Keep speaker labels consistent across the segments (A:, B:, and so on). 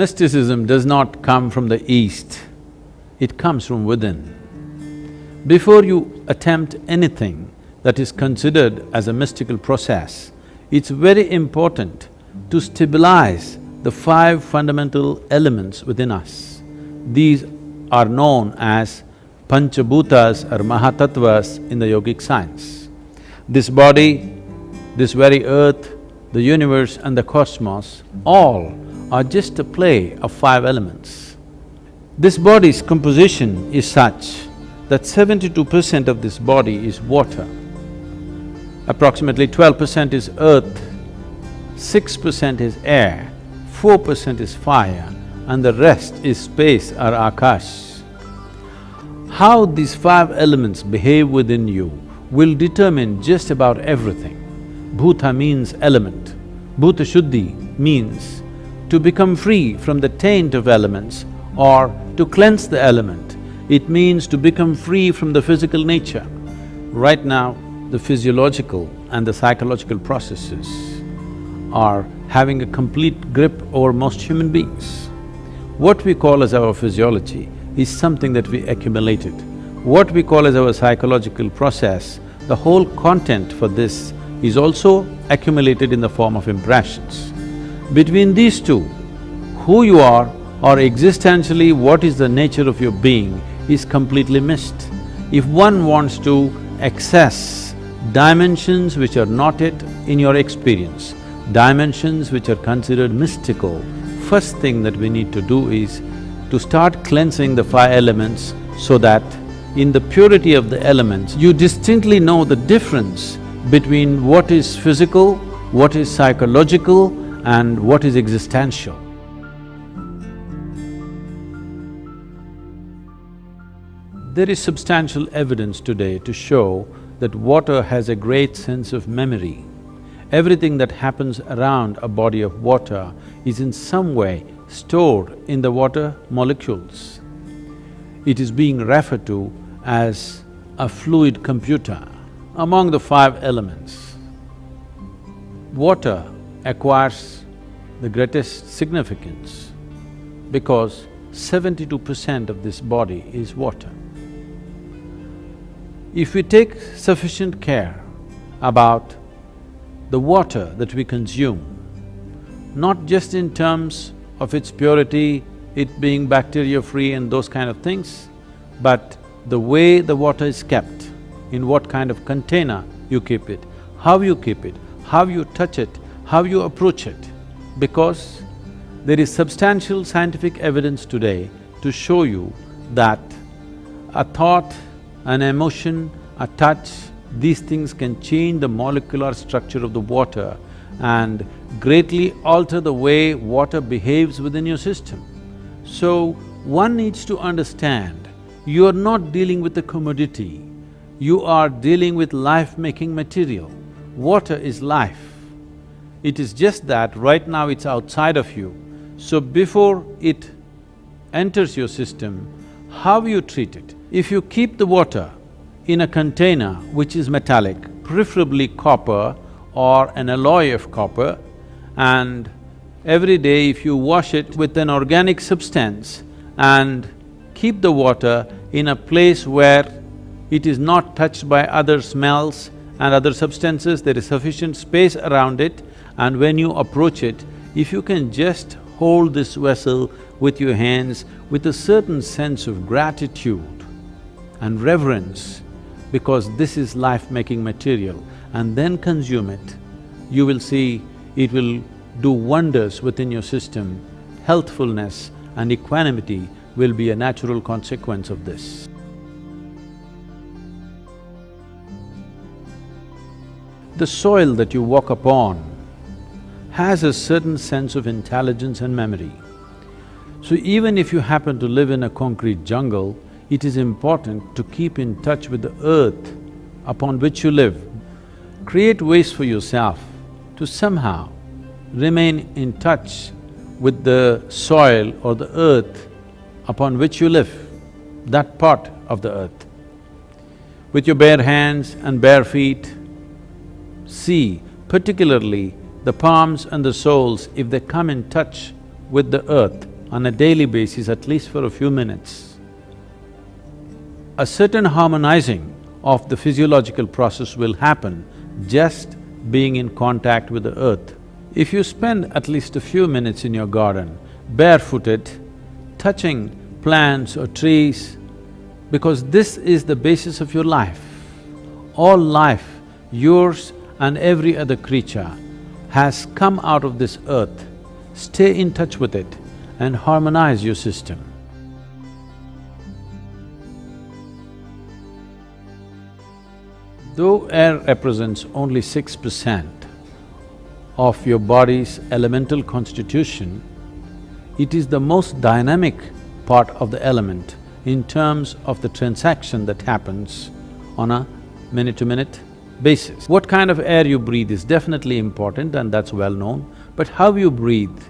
A: Mysticism does not come from the east, it comes from within. Before you attempt anything that is considered as a mystical process, it's very important to stabilize the five fundamental elements within us. These are known as Panchabhutas or Mahatattvas in the yogic science. This body, this very earth, the universe and the cosmos, all are just a play of five elements. This body's composition is such that seventy-two percent of this body is water, approximately twelve percent is earth, six percent is air, four percent is fire, and the rest is space or akash. How these five elements behave within you will determine just about everything. Bhuta means element, Bhuta Shuddhi means to become free from the taint of elements or to cleanse the element, it means to become free from the physical nature. Right now, the physiological and the psychological processes are having a complete grip over most human beings. What we call as our physiology is something that we accumulated. What we call as our psychological process, the whole content for this is also accumulated in the form of impressions. Between these two, who you are or existentially what is the nature of your being is completely missed. If one wants to access dimensions which are not yet in your experience, dimensions which are considered mystical, first thing that we need to do is to start cleansing the five elements so that in the purity of the elements, you distinctly know the difference between what is physical, what is psychological, and what is existential. There is substantial evidence today to show that water has a great sense of memory. Everything that happens around a body of water is in some way stored in the water molecules. It is being referred to as a fluid computer. Among the five elements, water acquires the greatest significance because seventy-two percent of this body is water. If we take sufficient care about the water that we consume, not just in terms of its purity, it being bacteria-free and those kind of things, but the way the water is kept, in what kind of container you keep it, how you keep it, how you touch it, how you approach it, because there is substantial scientific evidence today to show you that a thought, an emotion, a touch, these things can change the molecular structure of the water and greatly alter the way water behaves within your system. So, one needs to understand, you are not dealing with a commodity, you are dealing with life-making material. Water is life. It is just that right now it's outside of you. So before it enters your system, how you treat it? If you keep the water in a container which is metallic, preferably copper or an alloy of copper, and every day if you wash it with an organic substance and keep the water in a place where it is not touched by other smells and other substances, there is sufficient space around it, and when you approach it, if you can just hold this vessel with your hands with a certain sense of gratitude and reverence, because this is life-making material, and then consume it, you will see it will do wonders within your system. Healthfulness and equanimity will be a natural consequence of this. The soil that you walk upon has a certain sense of intelligence and memory. So even if you happen to live in a concrete jungle, it is important to keep in touch with the earth upon which you live. Create ways for yourself to somehow remain in touch with the soil or the earth upon which you live, that part of the earth. With your bare hands and bare feet, see particularly the palms and the soles, if they come in touch with the earth on a daily basis, at least for a few minutes, a certain harmonizing of the physiological process will happen just being in contact with the earth. If you spend at least a few minutes in your garden, barefooted, touching plants or trees, because this is the basis of your life. All life, yours and every other creature, has come out of this earth. Stay in touch with it and harmonize your system. Though air represents only six percent of your body's elemental constitution, it is the most dynamic part of the element in terms of the transaction that happens on a minute-to-minute basis. What kind of air you breathe is definitely important and that's well known, but how you breathe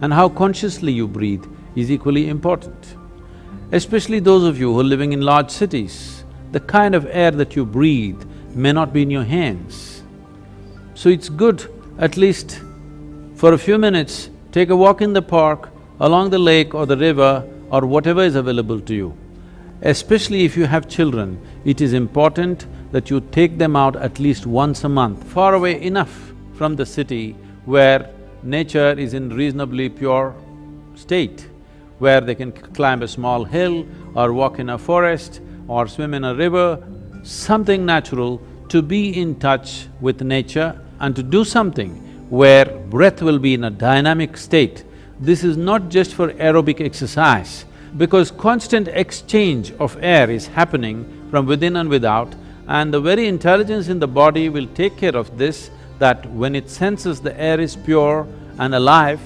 A: and how consciously you breathe is equally important. Especially those of you who are living in large cities, the kind of air that you breathe may not be in your hands. So it's good at least for a few minutes, take a walk in the park, along the lake or the river or whatever is available to you. Especially if you have children, it is important that you take them out at least once a month, far away enough from the city where nature is in reasonably pure state, where they can climb a small hill or walk in a forest or swim in a river, something natural to be in touch with nature and to do something where breath will be in a dynamic state. This is not just for aerobic exercise, because constant exchange of air is happening from within and without and the very intelligence in the body will take care of this, that when it senses the air is pure and alive,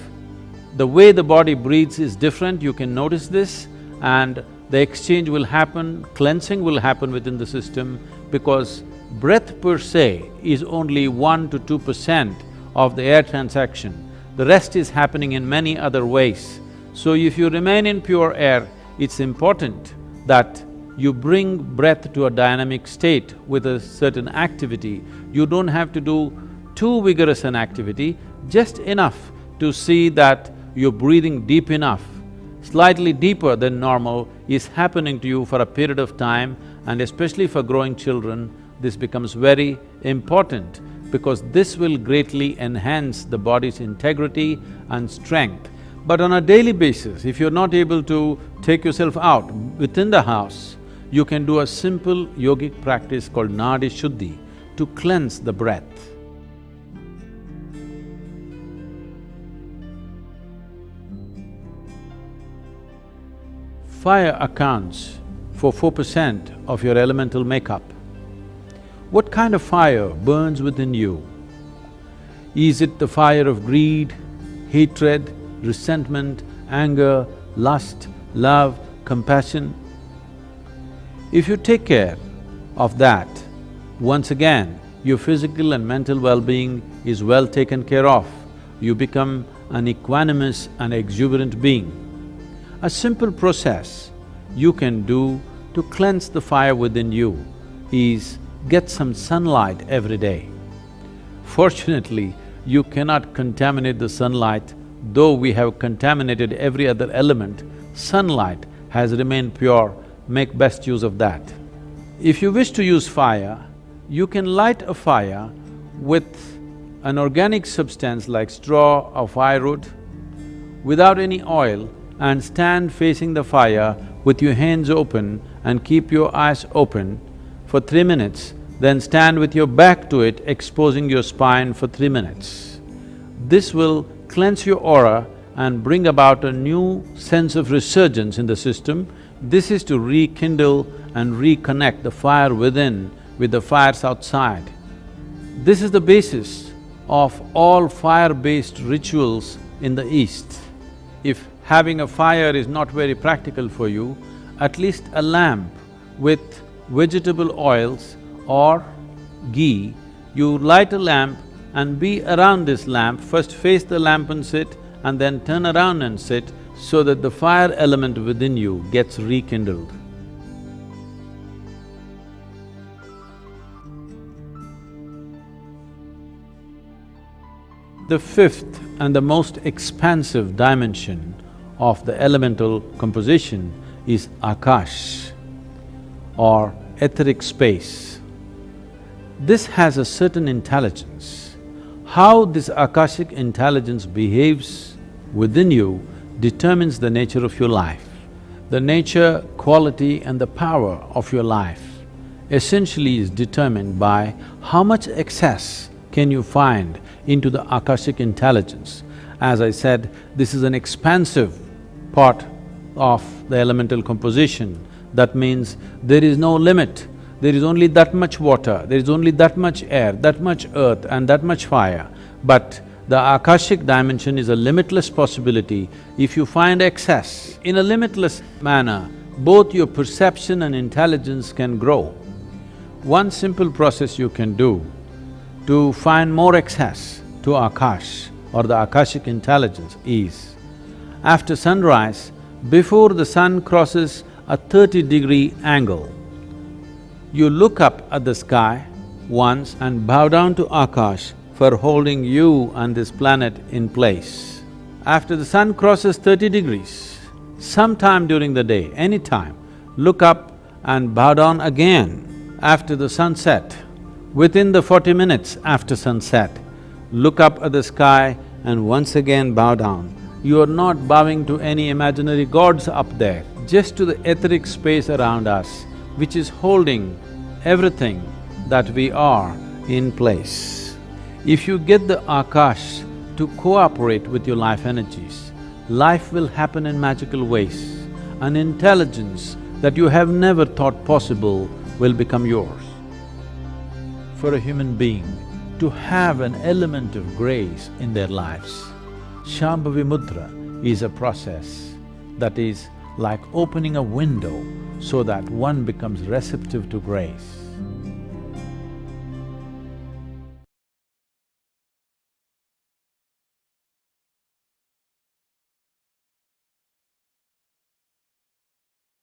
A: the way the body breathes is different, you can notice this and the exchange will happen, cleansing will happen within the system because breath per se is only one to two percent of the air transaction. The rest is happening in many other ways. So if you remain in pure air, it's important that you bring breath to a dynamic state with a certain activity. You don't have to do too vigorous an activity, just enough to see that you're breathing deep enough, slightly deeper than normal is happening to you for a period of time and especially for growing children, this becomes very important because this will greatly enhance the body's integrity and strength. But on a daily basis, if you're not able to take yourself out within the house, you can do a simple yogic practice called Nadi Shuddhi to cleanse the breath. Fire accounts for four percent of your elemental makeup. What kind of fire burns within you? Is it the fire of greed, hatred, resentment, anger, lust, love, compassion? If you take care of that, once again, your physical and mental well-being is well taken care of. You become an equanimous and exuberant being. A simple process you can do to cleanse the fire within you is get some sunlight every day. Fortunately, you cannot contaminate the sunlight, though we have contaminated every other element, sunlight has remained pure, make best use of that. If you wish to use fire, you can light a fire with an organic substance like straw or firewood without any oil and stand facing the fire with your hands open and keep your eyes open for three minutes, then stand with your back to it, exposing your spine for three minutes. This will cleanse your aura and bring about a new sense of resurgence in the system. This is to rekindle and reconnect the fire within with the fires outside. This is the basis of all fire-based rituals in the East. If having a fire is not very practical for you, at least a lamp with vegetable oils or ghee, you light a lamp and be around this lamp, first face the lamp and sit and then turn around and sit so that the fire element within you gets rekindled. The fifth and the most expansive dimension of the elemental composition is Akash or etheric space. This has a certain intelligence. How this Akashic intelligence behaves within you determines the nature of your life. The nature, quality and the power of your life essentially is determined by how much excess can you find into the Akashic intelligence. As I said, this is an expansive part of the elemental composition. That means there is no limit, there is only that much water, there is only that much air, that much earth and that much fire. But the Akashic dimension is a limitless possibility. If you find excess in a limitless manner, both your perception and intelligence can grow. One simple process you can do to find more access to Akash or the Akashic intelligence is, after sunrise, before the sun crosses a thirty degree angle, you look up at the sky once and bow down to Akash for holding you and this planet in place. After the sun crosses thirty degrees, sometime during the day, any time, look up and bow down again after the sunset. Within the forty minutes after sunset, look up at the sky and once again bow down. You are not bowing to any imaginary gods up there, just to the etheric space around us, which is holding everything that we are in place. If you get the Akash to cooperate with your life energies, life will happen in magical ways. An intelligence that you have never thought possible will become yours. For a human being to have an element of grace in their lives, Shambhavi Mudra is a process that is like opening a window so that one becomes receptive to grace.